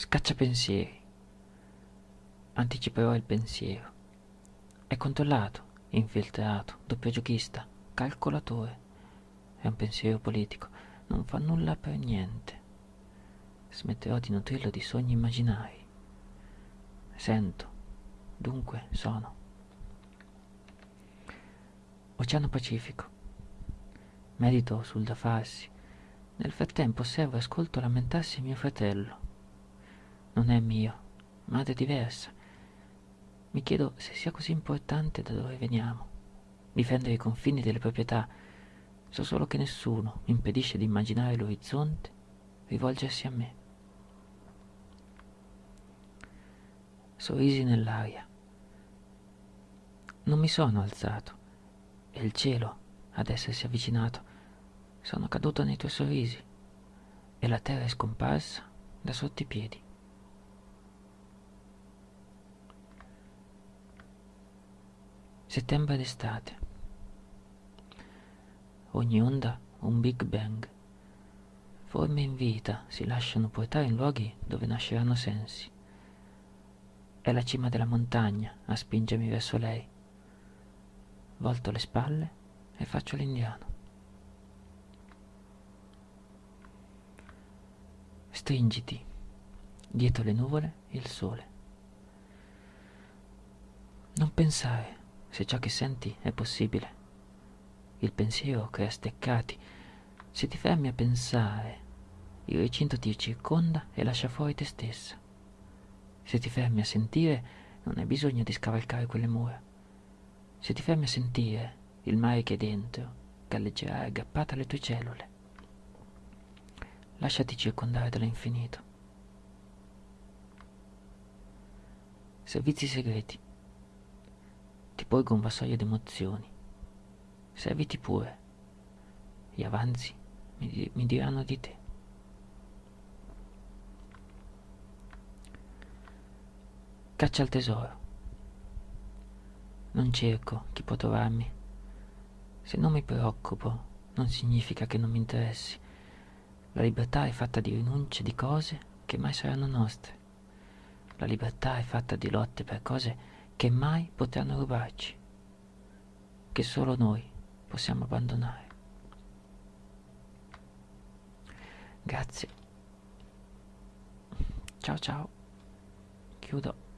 Scaccia pensieri. Anticiperò il pensiero. È controllato, infiltrato, doppio giochista, calcolatore. È un pensiero politico. Non fa nulla per niente. Smetterò di nutrirlo di sogni immaginari. Sento, dunque sono. Oceano Pacifico. Medito sul da farsi. Nel frattempo osservo e ascolto lamentarsi mio fratello. Non è mio, madre diversa. Mi chiedo se sia così importante da dove veniamo. Difendere i confini delle proprietà. So solo che nessuno mi impedisce di immaginare l'orizzonte rivolgersi a me. Sorrisi nell'aria. Non mi sono alzato. È il cielo ad essersi avvicinato. Sono caduto nei tuoi sorrisi e la terra è scomparsa da sotto i piedi. Settembre d'estate. Ogni onda un Big Bang. Forme in vita si lasciano portare in luoghi dove nasceranno sensi. È la cima della montagna a spingermi verso lei. Volto le spalle e faccio l'indiano. Stringiti, dietro le nuvole il sole. Non pensare se ciò che senti è possibile. Il pensiero crea steccati. Se ti fermi a pensare, il recinto ti circonda e lascia fuori te stessa. Se ti fermi a sentire, non hai bisogno di scavalcare quelle mura. Se ti fermi a sentire, il mare che è dentro galleggerà aggrappata alle tue cellule. Lasciati circondare dall'infinito. Servizi segreti un vassoio d'emozioni. Serviti pure. Gli avanzi mi, mi diranno di te. Caccia al tesoro. Non cerco chi può trovarmi. Se non mi preoccupo, non significa che non mi interessi. La libertà è fatta di rinunce di cose che mai saranno nostre. La libertà è fatta di lotte per cose che mai potranno rubarci, che solo noi possiamo abbandonare. Grazie. Ciao ciao. Chiudo.